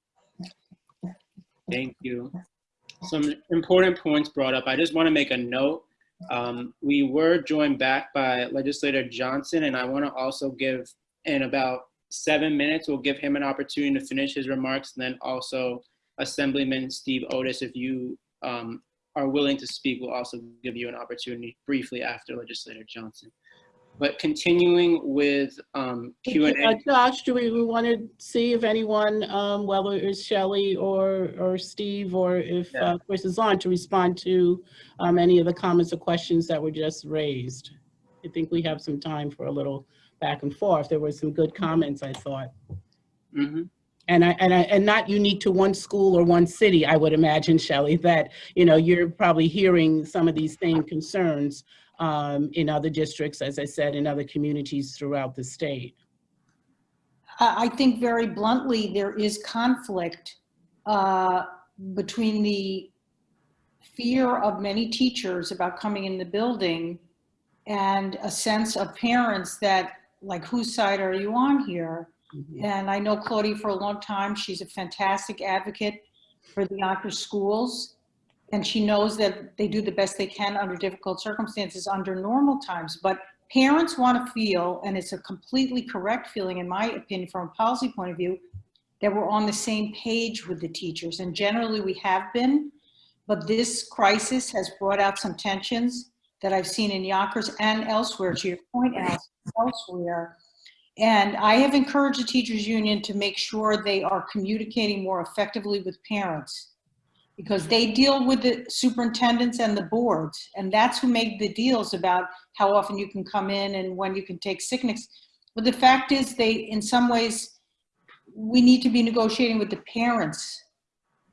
Thank you. Some important points brought up. I just want to make a note. Um, we were joined back by Legislator Johnson, and I want to also give, in about seven minutes, we'll give him an opportunity to finish his remarks, and then also Assemblyman Steve Otis, if you um, are willing to speak, we'll also give you an opportunity briefly after Legislator Johnson. But continuing with um, Q and Uh, A. Josh, do we, we want to see if anyone, um, whether it's Shelley or, or Steve, or if Yeah. uh, Chris is on to respond to um, any of the comments or questions that were just raised? I think we have some time for a little back and forth. There were some good comments, I thought. Mhm. And I, and I, and not unique to one school or one city, I would imagine, Shelley, that, you know, you're probably hearing some of these same concerns um, in other districts, as I said, in other communities throughout the state. I think very bluntly, there is conflict uh, between the fear of many teachers about coming in the building and a sense of parents that, like, whose side are you on here? And I know Claudia for a long time. She's a fantastic advocate for the Yonkers schools. And she knows that they do the best they can under difficult circumstances under normal times. But parents want to feel, and it's a completely correct feeling, in my opinion, from a policy point of view, that we're on the same page with the teachers. And generally we have been, but this crisis has brought out some tensions that I've seen in Yonkers and elsewhere, to your point, elsewhere. And I have encouraged the teachers union to make sure they are communicating more effectively with parents because they deal with the superintendents and the boards, and that's who make the deals about how often you can come in and when you can take sickness. But the fact is, they, in some ways, we need to be negotiating with the parents,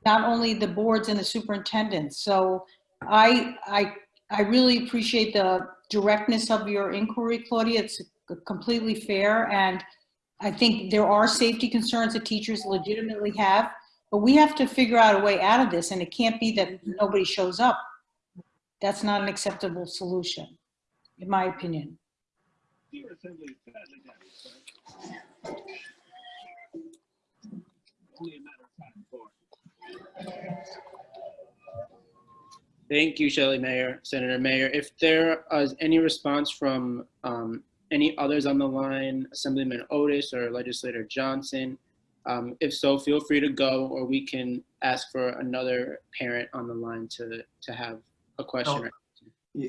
not only the boards and the superintendents. So I, I, I really appreciate the directness of your inquiry, Claudia. It's completely fair, and I think there are safety concerns that teachers legitimately have, but we have to figure out a way out of this, and it can't be that nobody shows up. That's not an acceptable solution, in my opinion. Thank you, Shelley Mayer, Senator Mayer. If there is any response from um, any others on the line, Assemblyman Otis or Legislator Johnson, um, if so, feel free to go, or we can ask for another parent on the line to, to have a question.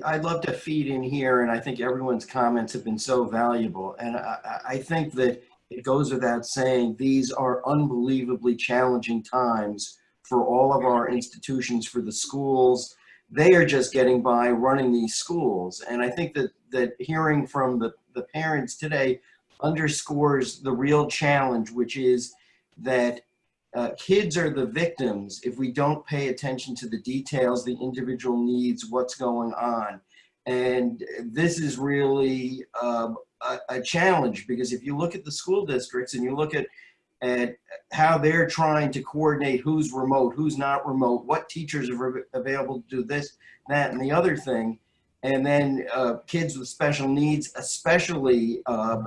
I'd love to feed in here, and I think everyone's comments have been so valuable. And I, I I think that it goes without saying, these are unbelievably challenging times for all of our institutions, for the schools. They are just getting by running these schools. And I think that, that hearing from the, the parents today underscores the real challenge, which is that uh, kids are the victims if we don't pay attention to the details, the individual needs, what's going on. And this is really um, a, a challenge because if you look at the school districts and you look at, at how they're trying to coordinate who's remote, who's not remote, what teachers are available to do this, that, and the other thing, and then uh, kids with special needs, especially, uh,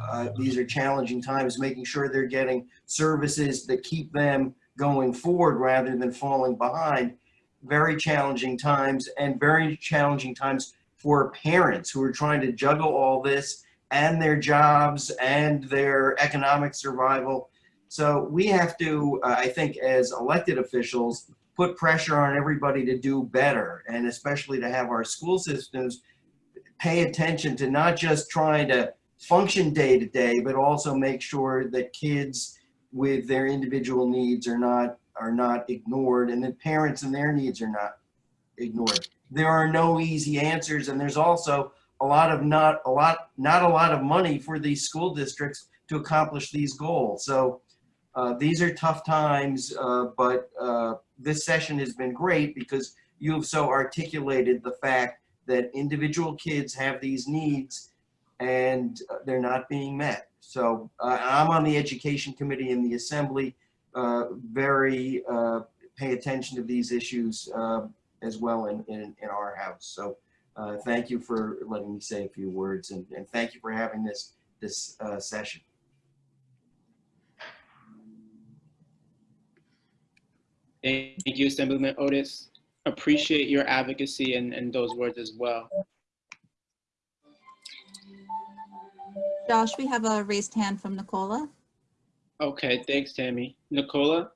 uh, these are challenging times, making sure they're getting services that keep them going forward rather than falling behind. Very challenging times and very challenging times for parents who are trying to juggle all this and their jobs and their economic survival. So we have to, uh, I think, as elected officials, put pressure on everybody to do better and especially to have our school systems pay attention to not just trying to function day to day, but also make sure that kids with their individual needs are not are not ignored and that parents and their needs are not ignored. There are no easy answers and there's also a lot of not a lot not a lot of money for these school districts to accomplish these goals. So uh, these are tough times, uh, but uh, this session has been great because you've so articulated the fact that individual kids have these needs and uh, they're not being met. So uh, I'm on the education committee in the assembly, uh, very uh, pay attention to these issues uh, as well in, in, in our house. So uh, thank you for letting me say a few words and, and thank you for having this, this session. Thank you, Assemblyman Otis. Appreciate your advocacy and, and those words as well. Josh, we have a raised hand from Nicola. Okay, thanks, Tammy. Nicola?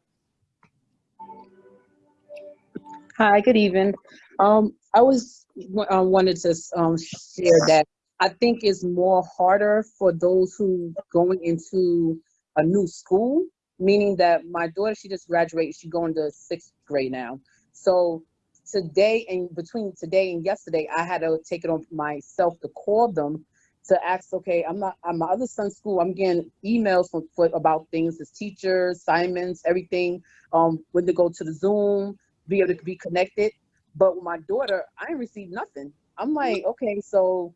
Hi, good evening. Um, I was uh, wanted to um, share that I think it's more harder for those who going into a new school, meaning that my daughter, she just graduated, she's going to sixth grade now. So today and between today and yesterday, I had to take it on myself to call them to ask, okay, I'm not, my other son's school, I'm getting emails from, for, about things, his teachers, assignments, everything, um, when to go to the Zoom, be able to be connected. But with my daughter, I didn't receive nothing. I'm like, okay, so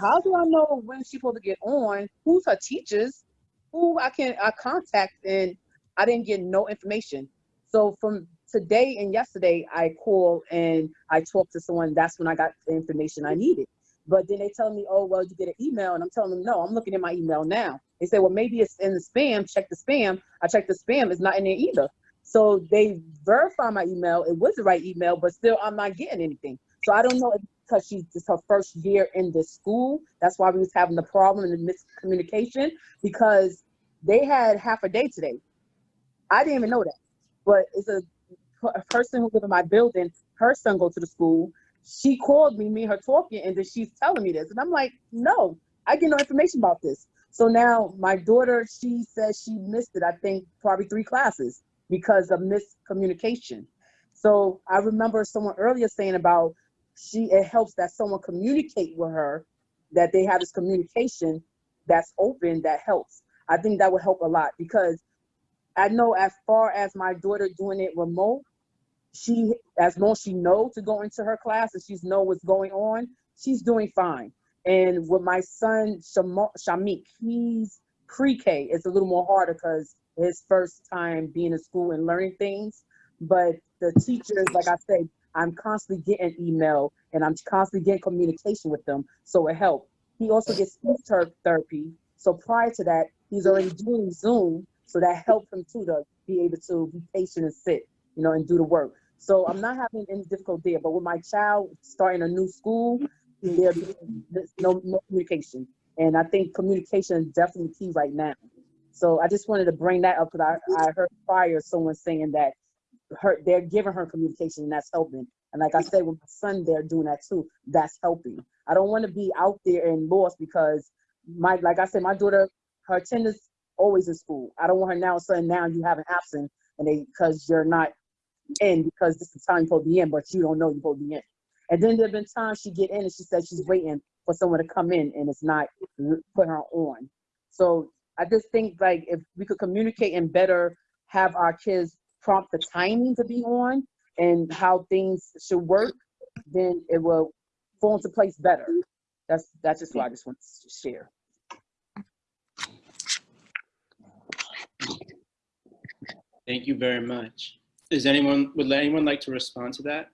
how do I know when she's supposed to get on? Who's her teachers? Who I can I contact? And I didn't get no information. So from today and yesterday, I called and I talked to someone. That's when I got the information I needed. But then they tell me, oh, well, you get an email. And I'm telling them, no, I'm looking at my email now. They say, well, maybe it's in the spam. Check the spam. I checked the spam. It's not in there either. So they verify my email. It was the right email, but still I'm not getting anything. So I don't know if because she's it's her first year in this school. That's why we was having the problem and the miscommunication because they had half a day today. I didn't even know that. But it's a, a person who live in my building, her son go to the school. She called me, me and her talking, and then she's telling me this. And I'm like, no, I get no information about this. So now my daughter, she says she missed it, I think probably three classes because of miscommunication. So I remember someone earlier saying about she it helps that someone communicate with her, that they have this communication that's open that helps. I think that would help a lot because I know as far as my daughter doing it remote, she as long as she know to go into her class and she's know what's going on, she's doing fine. And with my son Shamik, he's pre-K. It's a little more harder because his first time being in school and learning things. But the teachers, like I said, I'm constantly getting email and I'm constantly getting communication with them. So it helped. He also gets speech therapy. So prior to that, he's already doing Zoom. So that helped him too to be able to be patient and sit, you know, and do the work. So I'm not having any difficulty there. But with my child starting a new school, there's no, no communication. And I think communication is definitely key right now. So I just wanted to bring that up because I, I heard prior someone saying that her they're giving her communication and that's helping. And like I said, with my son, they're doing that too. That's helping. I don't want to be out there and lost because my like I said, my daughter, her attendance always in school. I don't want her now saying now you have an absent and they because you're not in because this is time you're supposed to be in, but you don't know you're supposed to be in. And then there have been times she get in and she says she's waiting for someone to come in and it's not put her on. So I just think like if we could communicate and better have our kids prompt the timing to be on and how things should work, then it will fall into place better. That's that's just what I just want to share. Thank you very much. Is anyone, would anyone like to respond to that?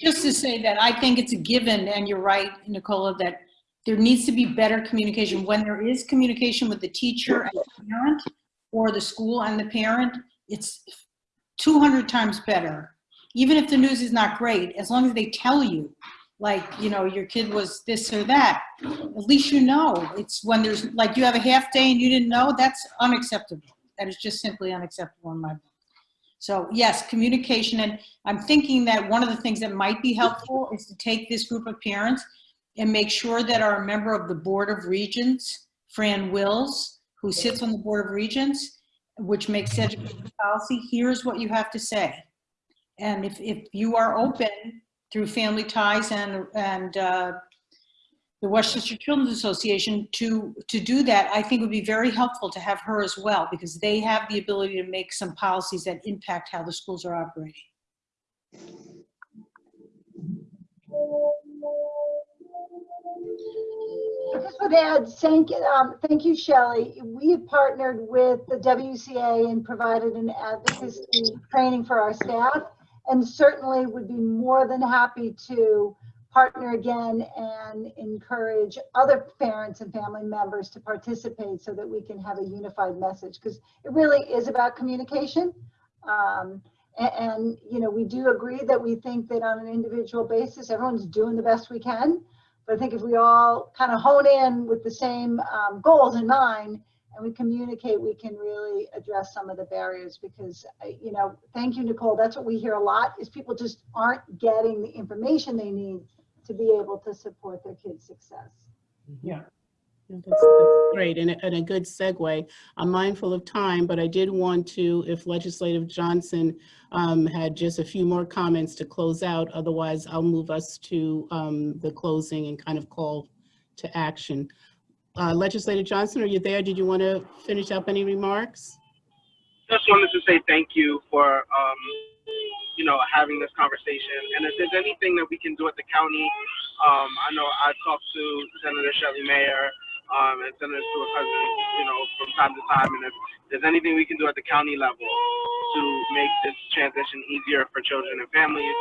Just to say that I think it's a given, and you're right, Nicola, that there needs to be better communication. When there is communication with the teacher and the parent, or the school and the parent, it's 200 times better. Even if the news is not great, as long as they tell you, like, you know, your kid was this or that, at least you know. It's when there's, like, you have a half day and you didn't know, that's unacceptable. That is just simply unacceptable in my book. So yes, communication, and I'm thinking that one of the things that might be helpful is to take this group of parents and make sure that our member of the Board of Regents, Fran Wills, who sits on the Board of Regents, which makes education policy, here's what you have to say. And if, if you are open through Family Ties and, and uh, the Westchester Children's Association to, to do that, I think would be very helpful to have her as well, because they have the ability to make some policies that impact how the schools are operating. I just would add, thank, um, thank you, Shelley. We have partnered with the WCA and provided an advocacy training for our staff and certainly would be more than happy to partner again and encourage other parents and family members to participate so that we can have a unified message because it really is about communication. Um, and, and, you know, we do agree that we think that on an individual basis, everyone's doing the best we can. But I think if we all kind of hone in with the same um, goals in mind and we communicate, we can really address some of the barriers because, uh, you know, thank you, Nicole. That's what we hear a lot is people just aren't getting the information they need to be able to support their kids' success. Yeah. That's great and a, and a good segue. I'm mindful of time, but I did want to, if Legislative Johnson um, had just a few more comments to close out, otherwise I'll move us to um, the closing and kind of call to action. Uh, Legislative Johnson, are you there? Did you want to finish up any remarks? Just wanted to say thank you for, um, you know, having this conversation. And if there's anything that we can do at the county, um, I know I talked to Senator Shelley Mayer um, and to a Cousins, you know, from time to time. And if there's anything we can do at the county level to make this transition easier for children and families,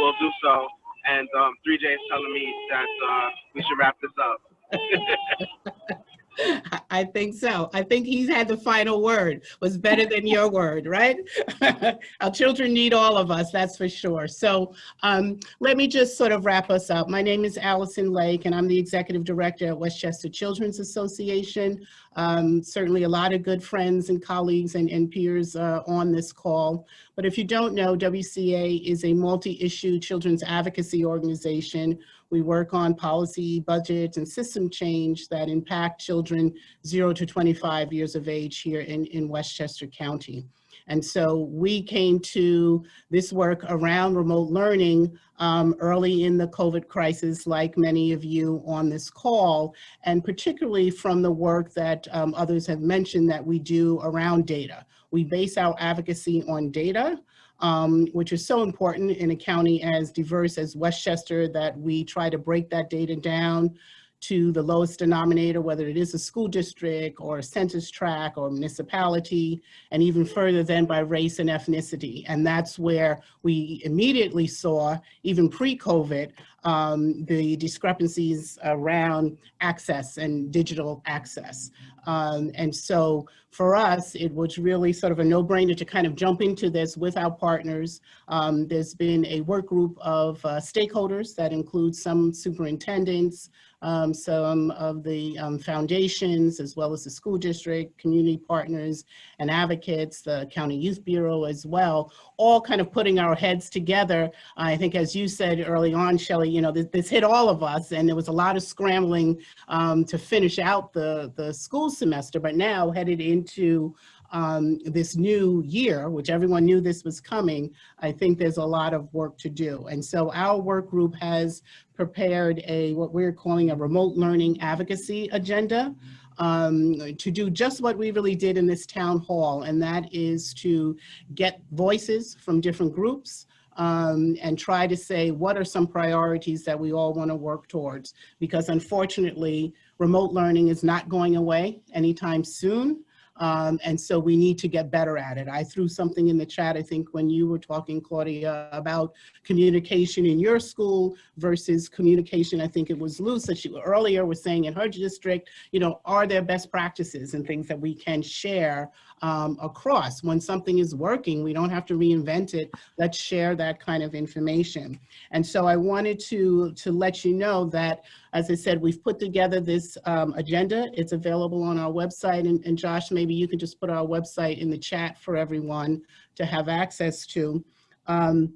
we'll do so. And um, 3J is telling me that uh, we should wrap this up. I- think so. I think he's had the final word, was better than your word, right? Our children need all of us, that's for sure. So um, let me just sort of wrap us up. My name is Allison Lake, and I'm the Executive Director at Westchester Children's Association. Um, Certainly a lot of good friends and colleagues and and peers uh, on this call. But if you don't know, WCA is a multi-issue children's advocacy organization we work on policy, budgets, and system change that impact children 0 to 25 years of age here in, in Westchester County. And so we came to this work around remote learning um, early in the COVID crisis, like many of you on this call, and particularly from the work that um, others have mentioned that we do around data. We base our advocacy on data um, which is so important in a county as diverse as Westchester that we try to break that data down to the lowest denominator, whether it is a school district or a census tract or municipality, and even further than by race and ethnicity. And that's where we immediately saw, even pre-COVID, um, the discrepancies around access and digital access. Um, and so for us, it was really sort of a no-brainer to kind of jump into this with our partners. Um, there's been a work group of uh, stakeholders that includes some superintendents, um, some of the um, foundations, as well as the school district, community partners, and advocates, the County Youth Bureau as well, all kind of putting our heads together. I think as you said early on, Shelley, you know, this, this hit all of us and there was a lot of scrambling um, to finish out the, the school semester, but now headed into um, this new year, which everyone knew this was coming, I think there's a lot of work to do. And so our work group has prepared a, what we're calling a remote learning advocacy agenda um, to do just what we really did in this town hall, and that is to get voices from different groups, um, and try to say what are some priorities that we all want to work towards. Because unfortunately, remote learning is not going away anytime soon. Um, and so we need to get better at it. I threw something in the chat, I think, when you were talking, Claudia, about communication in your school versus communication, I think it was Luce that she earlier was saying in her district, you know, are there best practices and things that we can share um, across. When something is working, we don't have to reinvent it. Let's share that kind of information. And so I wanted to, to let you know that, as I said, we've put together this um, agenda. It's available on our website. And, and Josh, maybe you can just put our website in the chat for everyone to have access to. Um,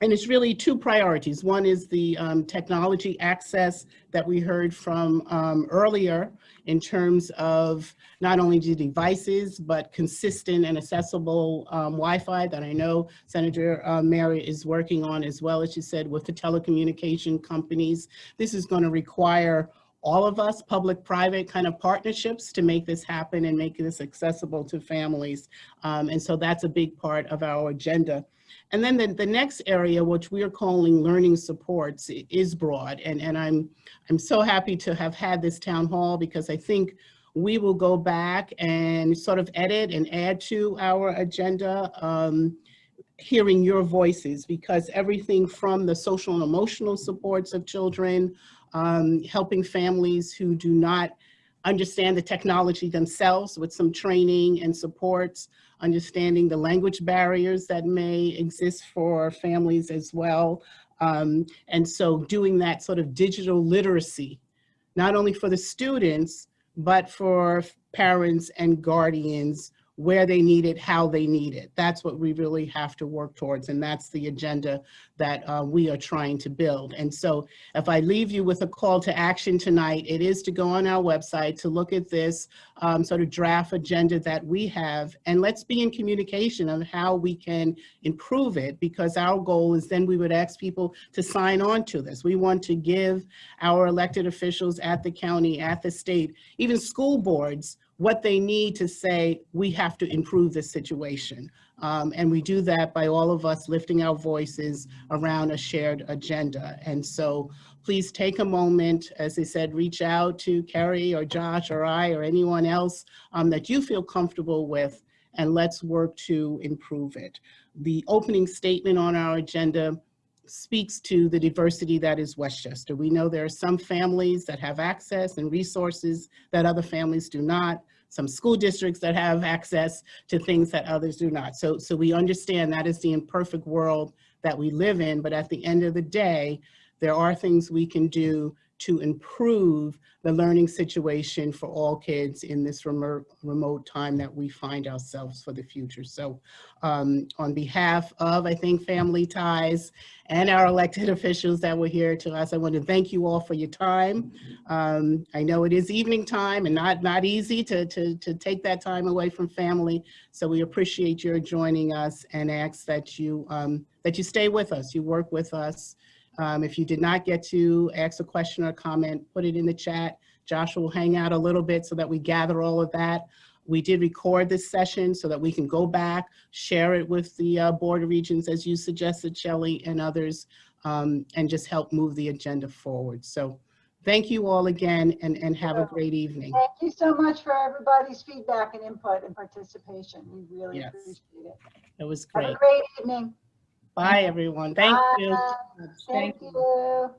and it's really two priorities. One is the um, technology access that we heard from um, earlier in terms of not only the devices, but consistent and accessible um, Wi-Fi that I know Senator uh, Mary is working on as well, as she said, with the telecommunication companies. This is going to require all of us, public-private kind of partnerships to make this happen and make this accessible to families. Um, and so that's a big part of our agenda. And then the, the next area, which we are calling learning supports, is broad. And, and I'm, I'm so happy to have had this town hall because I think we will go back and sort of edit and add to our agenda, um, hearing your voices because everything from the social and emotional supports of children, um, helping families who do not understand the technology themselves with some training and supports, understanding the language barriers that may exist for families as well. Um, and so doing that sort of digital literacy, not only for the students, but for parents and guardians where they need it, how they need it. That's what we really have to work towards. And that's the agenda that uh, we are trying to build. And so if I leave you with a call to action tonight, it is to go on our website to look at this um, sort of draft agenda that we have. And let's be in communication on how we can improve it because our goal is then we would ask people to sign on to this. We want to give our elected officials at the county, at the state, even school boards, what they need to say, we have to improve this situation. Um, and we do that by all of us lifting our voices around a shared agenda. And so please take a moment, as I said, reach out to Kerry or Josh or I or anyone else um, that you feel comfortable with and let's work to improve it. The opening statement on our agenda speaks to the diversity that is Westchester. We know there are some families that have access and resources that other families do not, some school districts that have access to things that others do not. So, so we understand that is the imperfect world that we live in, but at the end of the day, there are things we can do to improve the learning situation for all kids in this remote, remote time that we find ourselves for the future. So um, on behalf of, I think, Family Ties and our elected officials that were here to us, I want to thank you all for your time. Um, I know it is evening time and not, not easy to, to, to take that time away from family. So we appreciate your joining us and ask that you, um, that you stay with us, you work with us, um, if you did not get to ask a question or comment, put it in the chat. Joshua will hang out a little bit so that we gather all of that. We did record this session so that we can go back, share it with the uh, Board of Regents, as you suggested, Shelley, and others, um, and just help move the agenda forward. So thank you all again and, and have a great evening. Thank you so much for everybody's feedback and input and participation. We really Yes. appreciate it. It was great. Have great. a great evening. Bye, everyone. Thank you. Bye. Thank you.